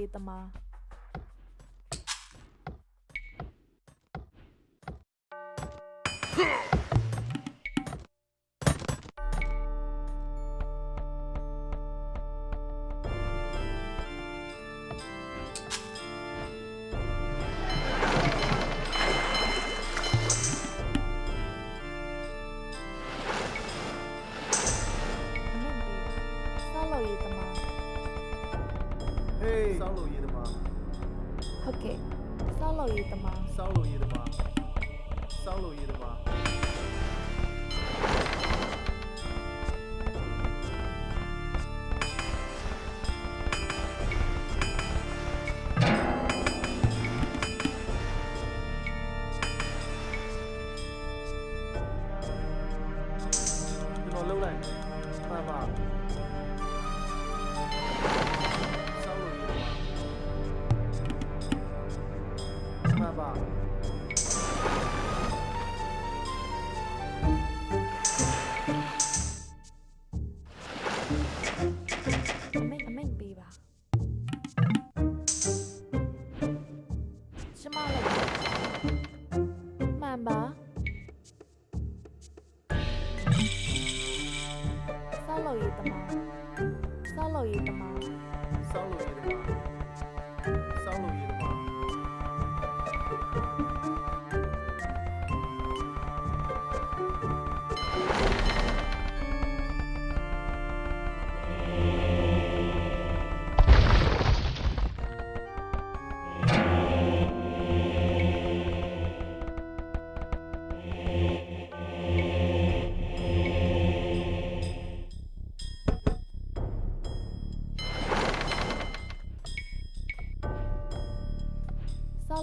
ရေးသမား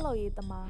可以的吗？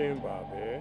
Chimbabwe. É?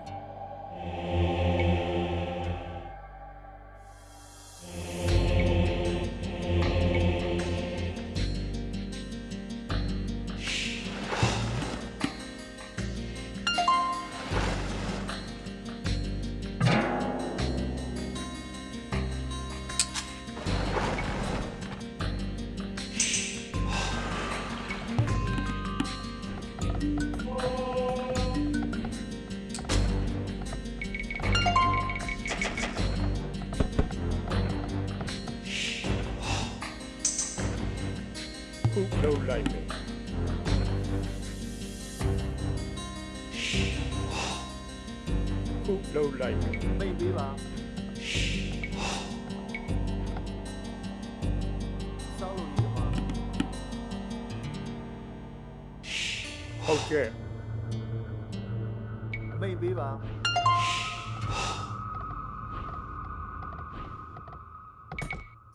在意。卑鄙吧。烧了你吗？OK。卑鄙吧。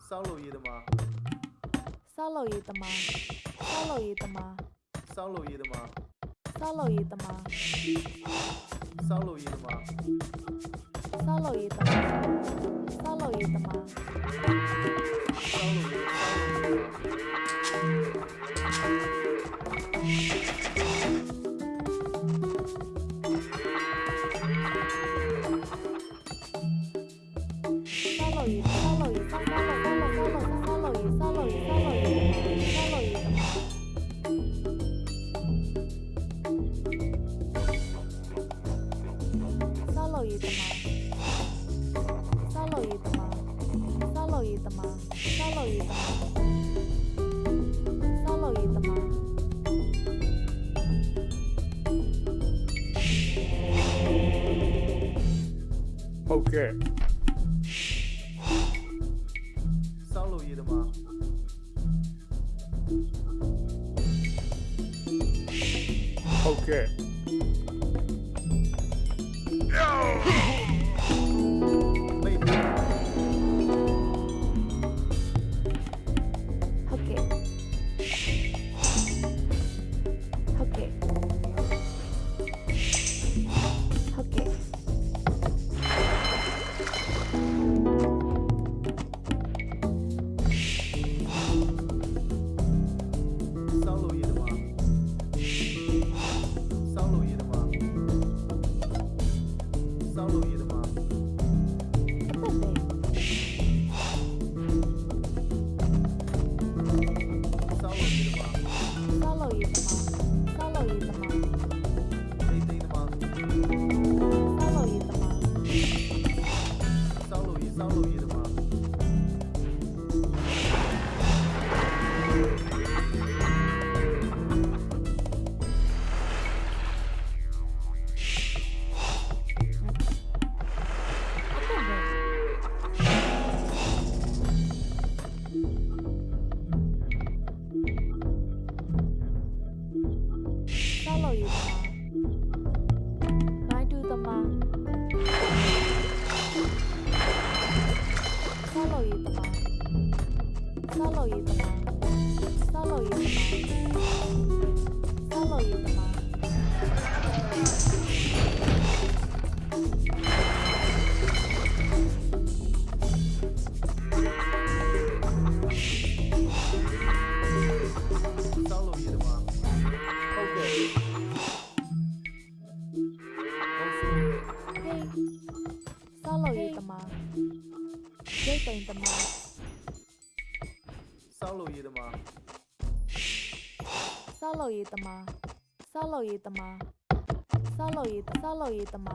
骚扰你的吗？骚扰你的吗？骚扰你的吗？骚扰你的吗？骚扰你的吗？ လောက်ရေးသမားစားလောက်ရေးသမားစားလောက်ရေးစားလောက်ရေးသမား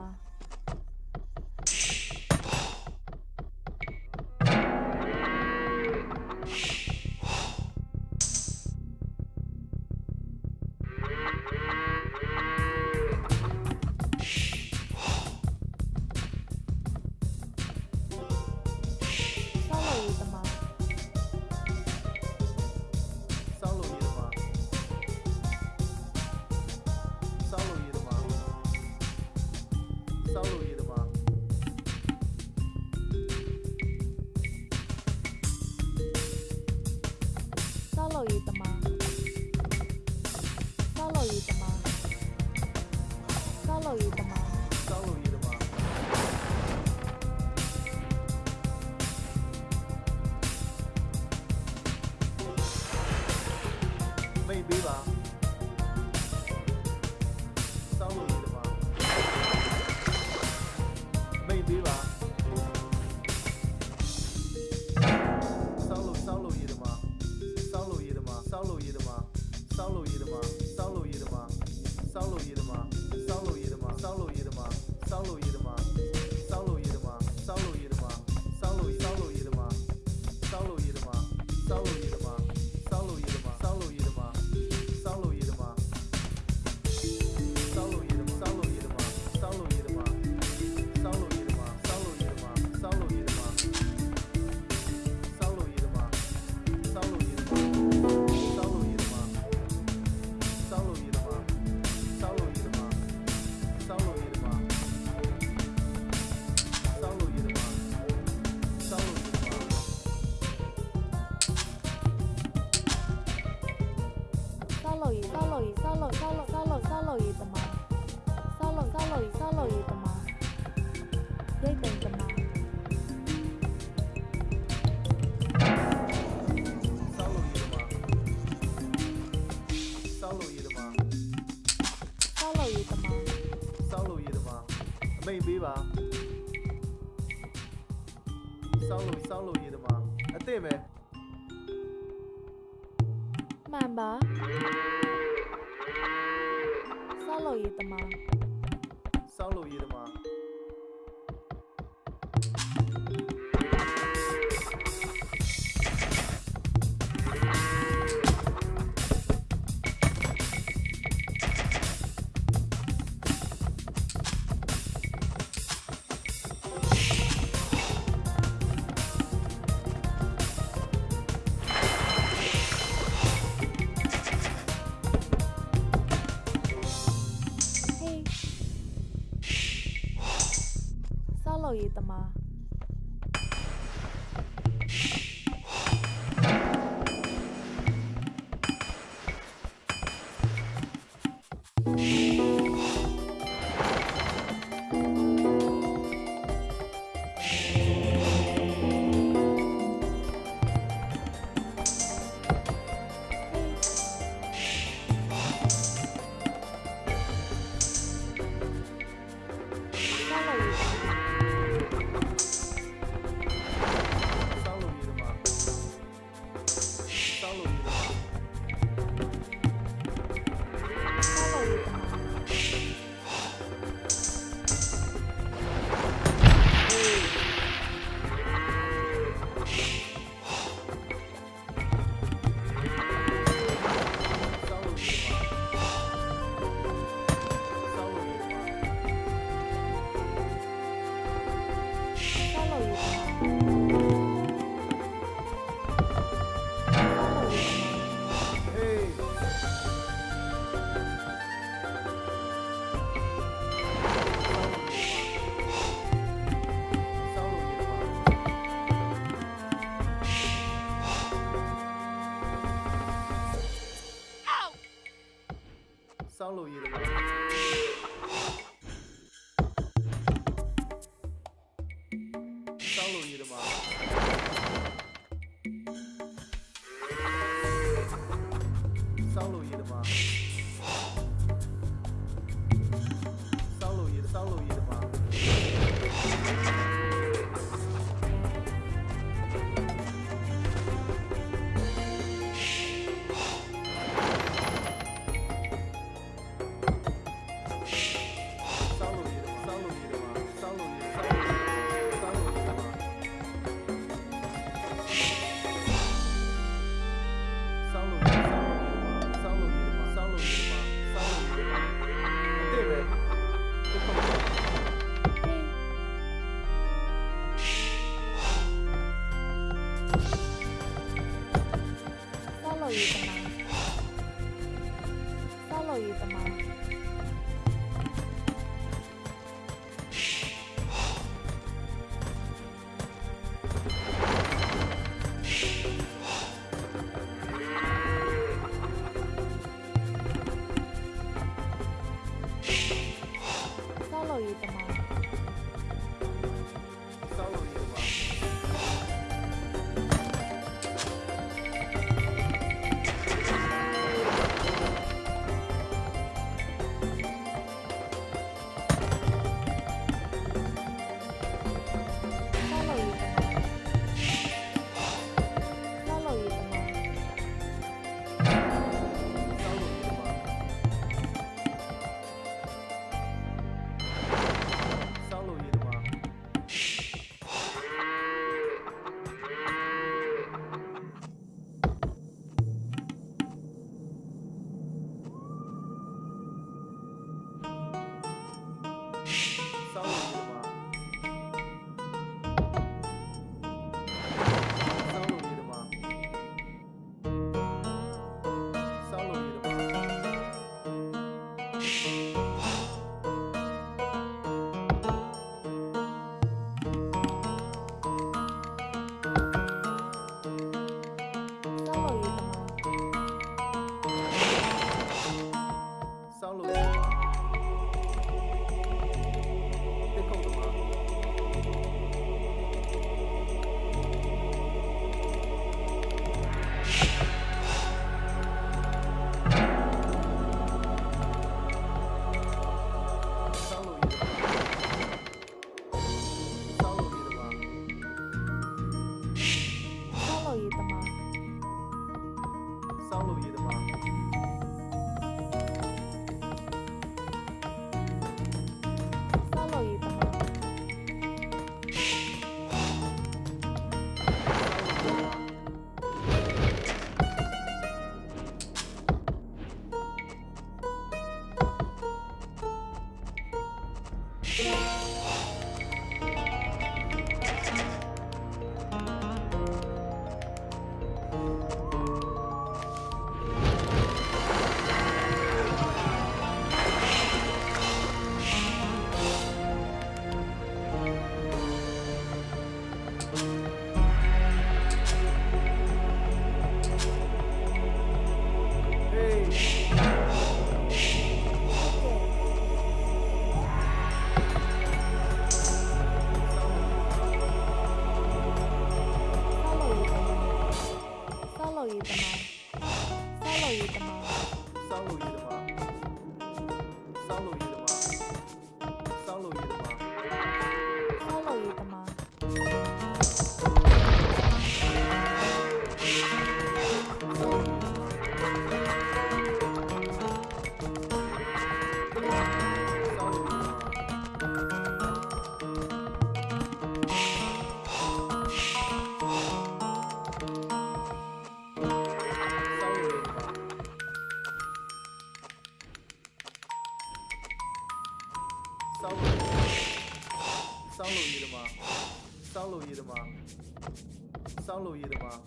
刚录音的吗？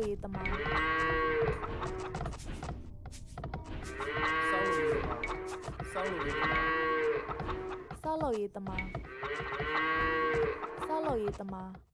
က်ရေးသမားဆောက်လုပ်ရေးသမားဆောက်လုပ်ရေးသမားဆောက်လုပ်ရေးသမား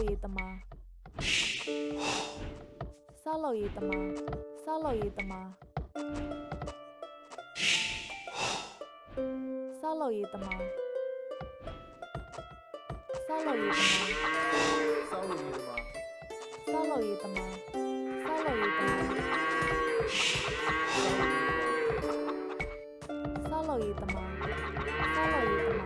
萨洛伊的吗？萨洛伊的吗？萨洛伊的吗？萨洛伊的吗？萨洛伊的吗？萨洛伊的吗？萨洛伊的吗？萨洛伊的吗？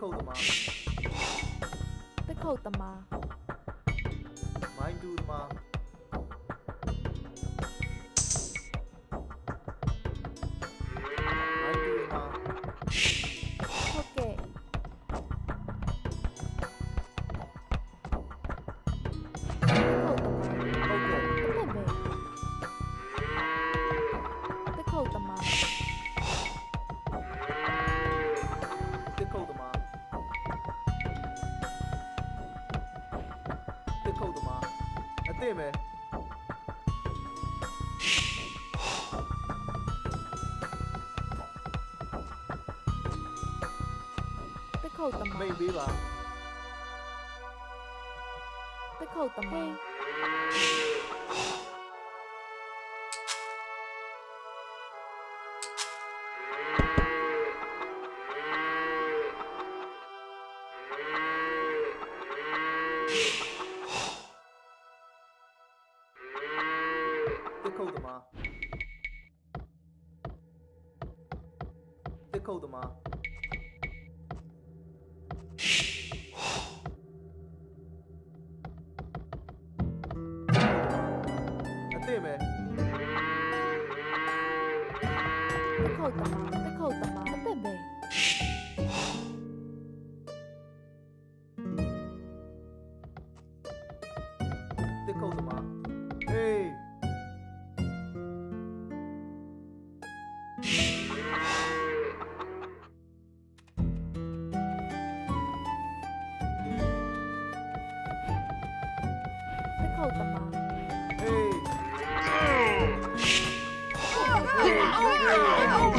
扣的吗？被扣的吗？在扣的吗？在扣的吗？在扣的吗？No!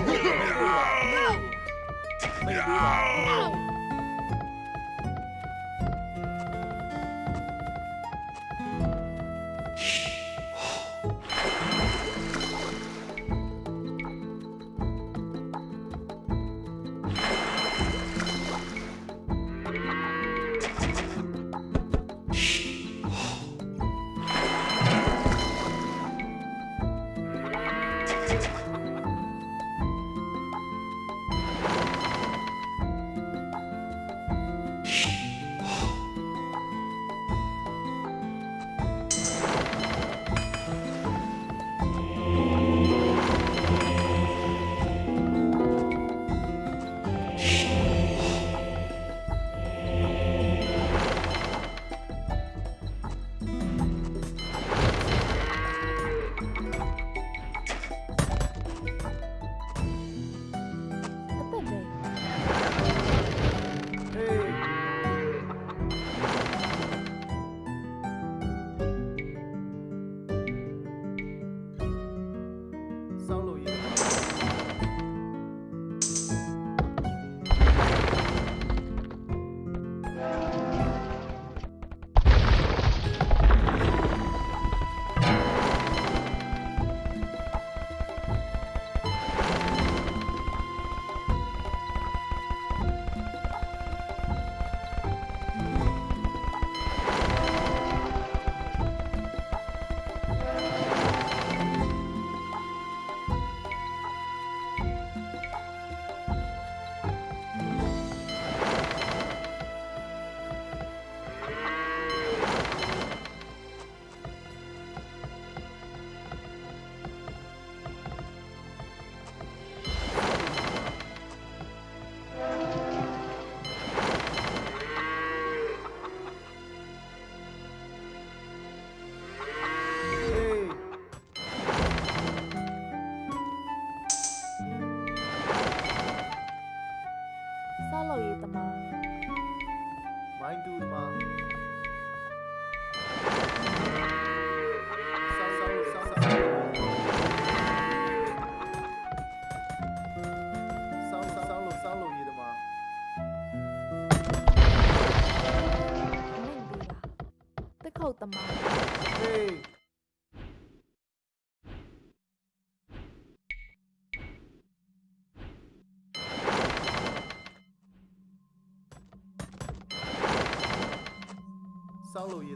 follow you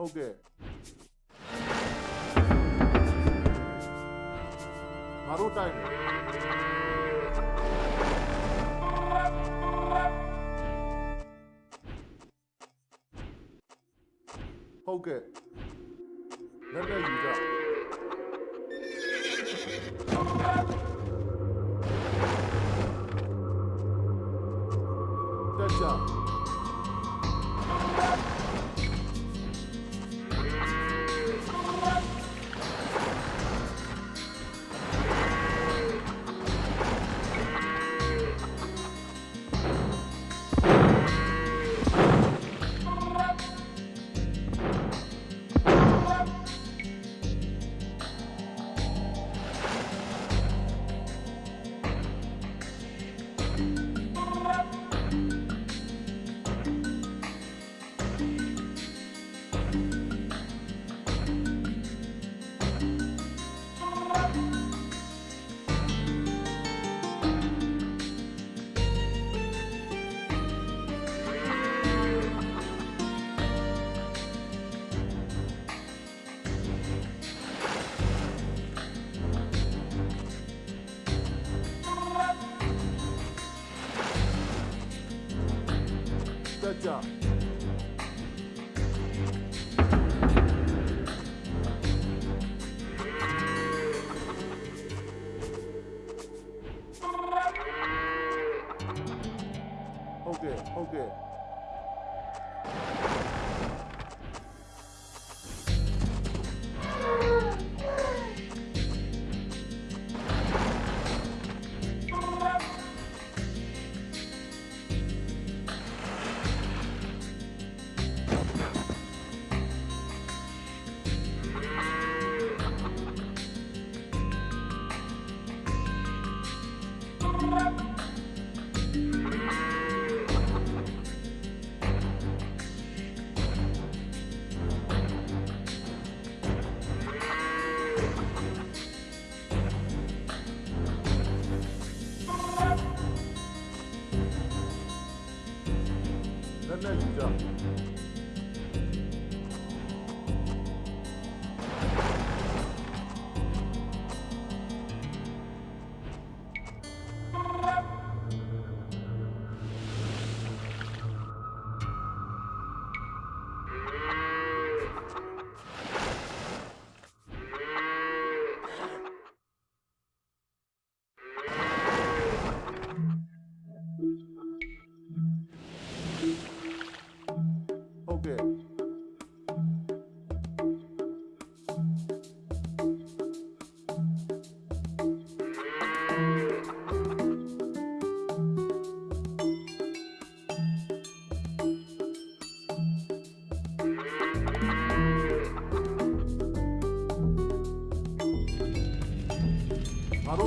Okay मारू time Okay. Let me use that.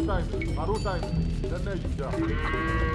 time, Maru time, then you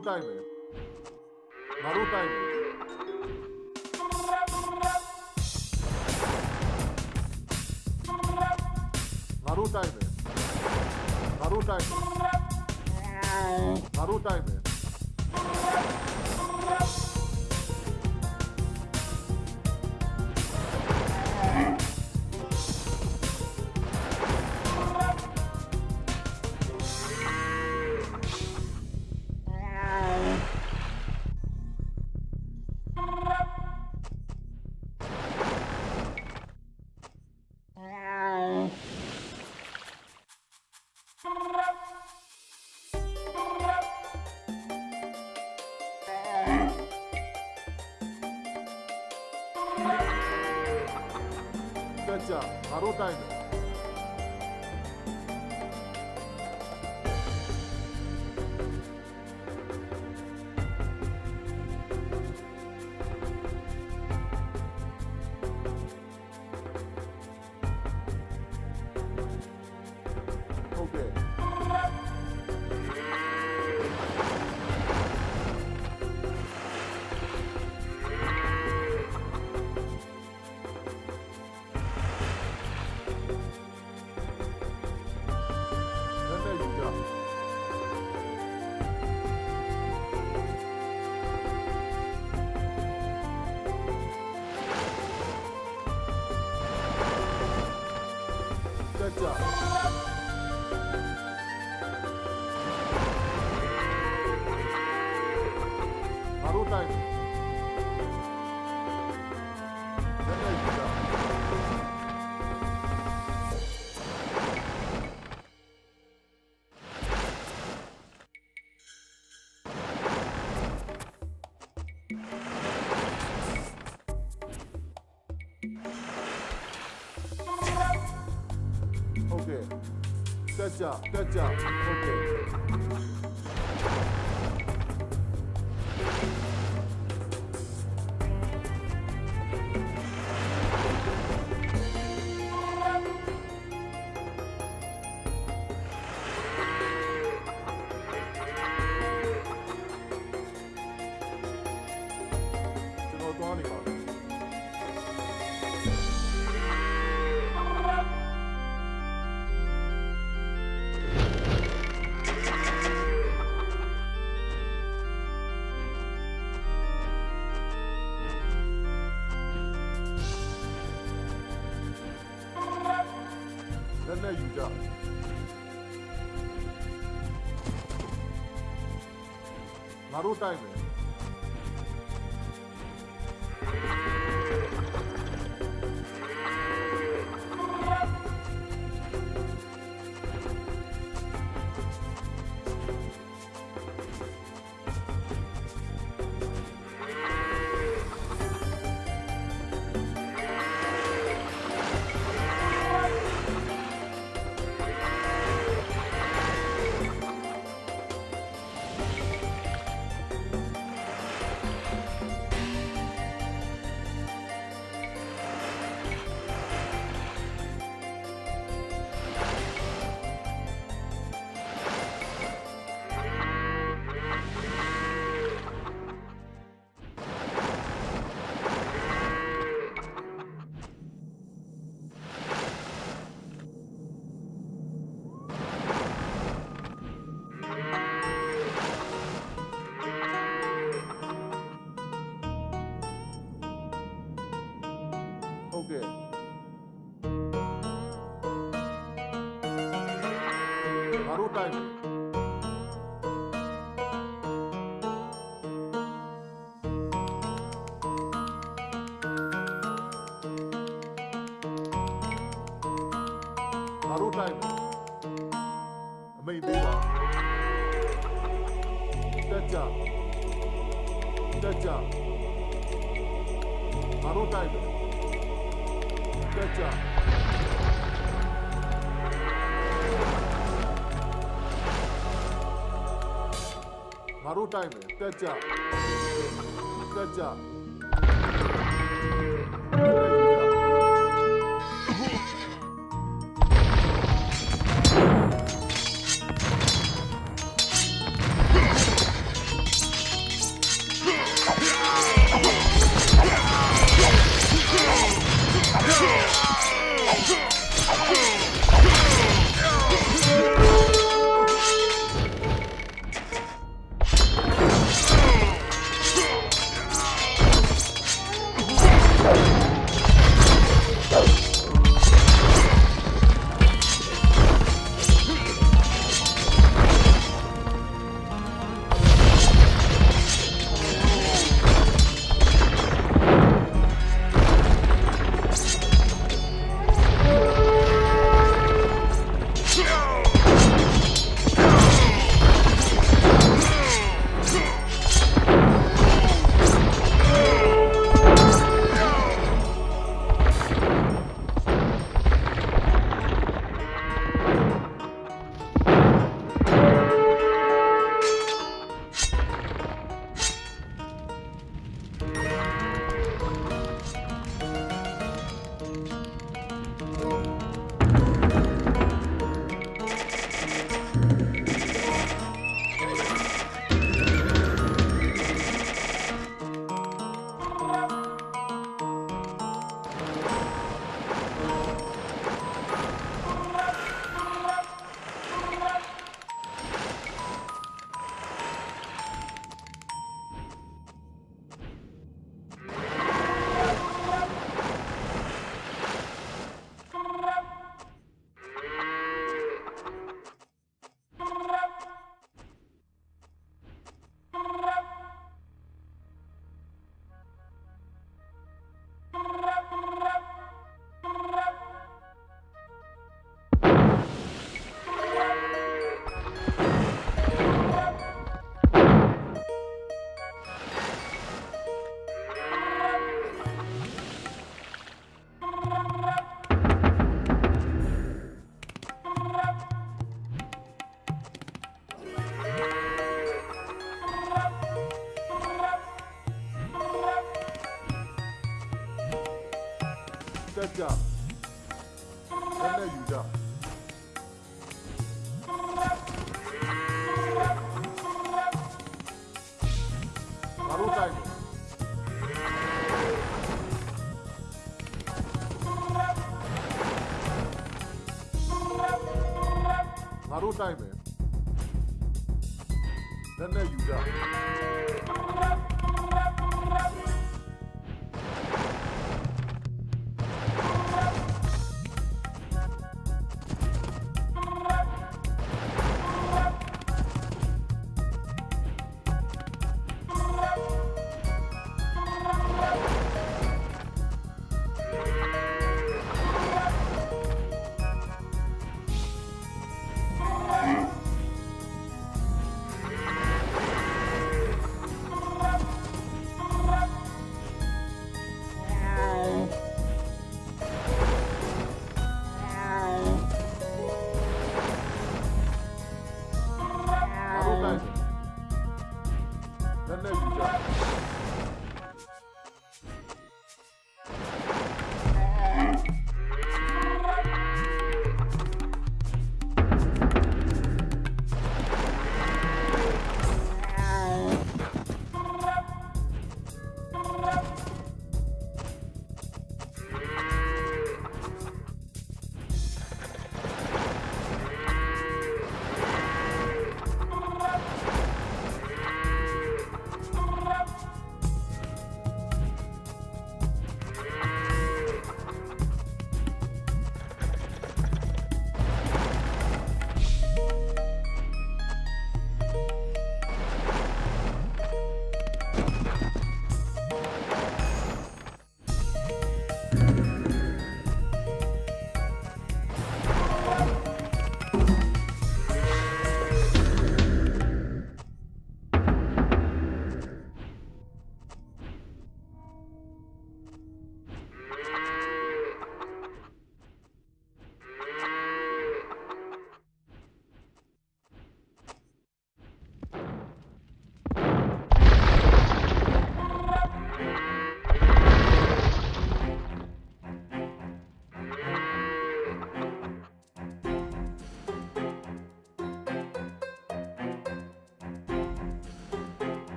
time. ハロタイム。Good job. Good job. Route ಆಗಬೇಕು good job good job